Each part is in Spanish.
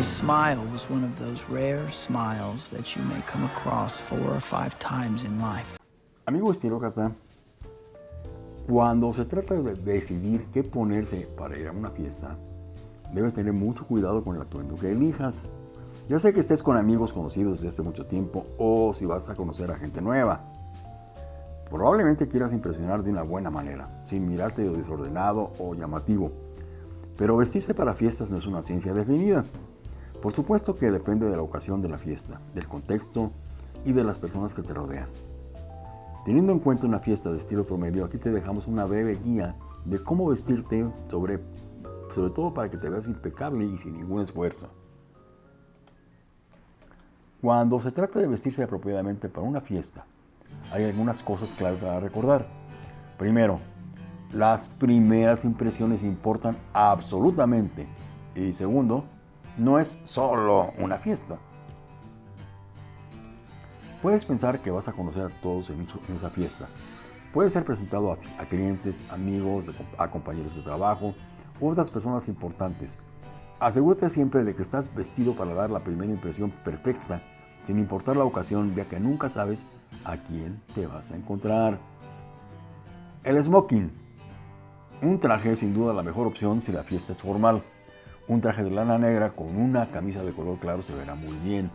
His smile was one of those rare smiles that you may come across four or five times in life. Amigo estilócrata, cuando se trata de decidir qué ponerse para ir a una fiesta, debes tener mucho cuidado con el atuendo que elijas. Ya sé que estés con amigos conocidos desde hace mucho tiempo o si vas a conocer a gente nueva. Probablemente quieras impresionar de una buena manera, sin mirarte desordenado o llamativo. Pero vestirse para fiestas no es una ciencia definida. Por supuesto que depende de la ocasión de la fiesta, del contexto y de las personas que te rodean. Teniendo en cuenta una fiesta de estilo promedio, aquí te dejamos una breve guía de cómo vestirte, sobre, sobre todo para que te veas impecable y sin ningún esfuerzo. Cuando se trata de vestirse apropiadamente para una fiesta, hay algunas cosas claves para recordar. Primero, las primeras impresiones importan absolutamente. Y segundo, no es solo una fiesta. Puedes pensar que vas a conocer a todos en esa fiesta. Puedes ser presentado a, clientes, amigos, a compañeros de trabajo u otras personas importantes. Asegúrate siempre de que estás vestido para dar la primera impresión perfecta, sin importar la ocasión, ya que nunca sabes a quién te vas a encontrar. El smoking. Un traje es sin duda la mejor opción si la fiesta es formal. Un traje de lana negra con una camisa de color claro se verá muy bien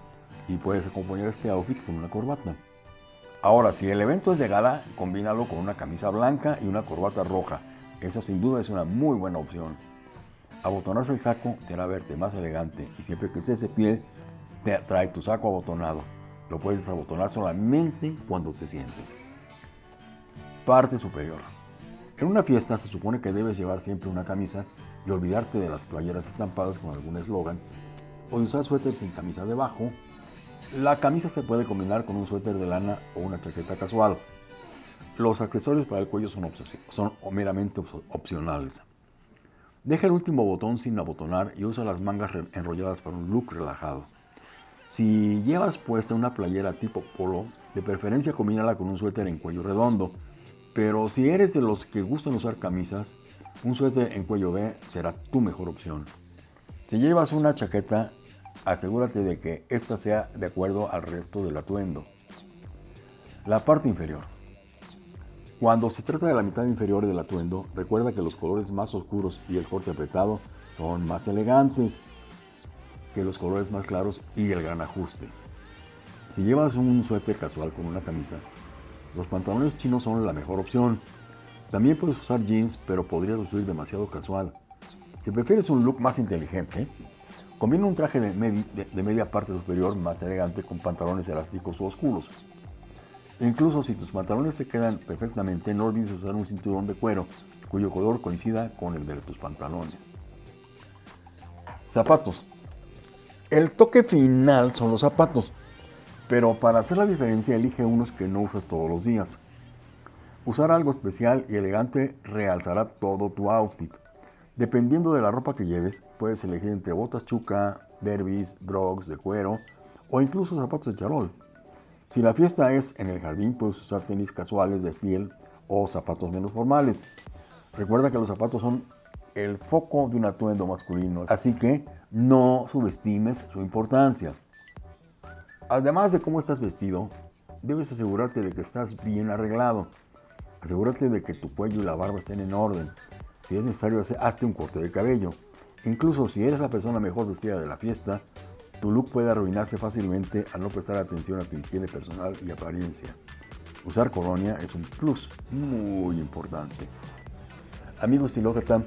y puedes acompañar este outfit con una corbata. Ahora, si el evento es de gala, combínalo con una camisa blanca y una corbata roja. Esa sin duda es una muy buena opción. Abotonarse el saco te hará verte más elegante y siempre que estés de pie, te trae tu saco abotonado. Lo puedes desabotonar solamente cuando te sientes. Parte superior. En una fiesta se supone que debes llevar siempre una camisa y olvidarte de las playeras estampadas con algún eslogan o de usar suéter sin camisa debajo. La camisa se puede combinar con un suéter de lana o una chaqueta casual. Los accesorios para el cuello son, son meramente opcionales. Deja el último botón sin abotonar y usa las mangas enrolladas para un look relajado. Si llevas puesta una playera tipo polo, de preferencia combínala con un suéter en cuello redondo. Pero si eres de los que gustan usar camisas, un suéter en cuello B será tu mejor opción. Si llevas una chaqueta, asegúrate de que esta sea de acuerdo al resto del atuendo. La parte inferior. Cuando se trata de la mitad inferior del atuendo, recuerda que los colores más oscuros y el corte apretado son más elegantes que los colores más claros y el gran ajuste. Si llevas un suéter casual con una camisa, los pantalones chinos son la mejor opción. También puedes usar jeans, pero podrías lucir demasiado casual. Si prefieres un look más inteligente, combina un traje de, media parte superior más elegante con pantalones elásticos o oscuros. incluso si tus pantalones te quedan perfectamente, no olvides usar un cinturón de cuero cuyo color coincida con el de tus pantalones. Zapatos. El toque final son los zapatos, pero para hacer la diferencia elige unos que no usas todos los días. Usar algo especial y elegante realzará todo tu outfit. Dependiendo de la ropa que lleves, puedes elegir entre botas chuca, derbis, brogs de cuero o incluso zapatos de charol. Si la fiesta es en el jardín, puedes usar tenis casuales de piel o zapatos menos formales. Recuerda que los zapatos son el foco de un atuendo masculino, así que no subestimes su importancia. Además de cómo estás vestido, debes asegurarte de que estás bien arreglado. Asegúrate de que tu cuello y la barba estén en orden. Si es necesario, hazte un corte de cabello. Incluso si eres la persona mejor vestida de la fiesta, tu look puede arruinarse fácilmente al no prestar atención a tu higiene personal y apariencia. Usar colonia es un plus muy importante. Amigo estilócrata,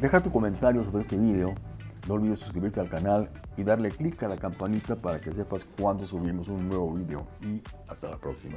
deja tu comentario sobre este video no olvides suscribirte al canal y darle clic a la campanita para que sepas cuando subimos un nuevo video. Y hasta la próxima.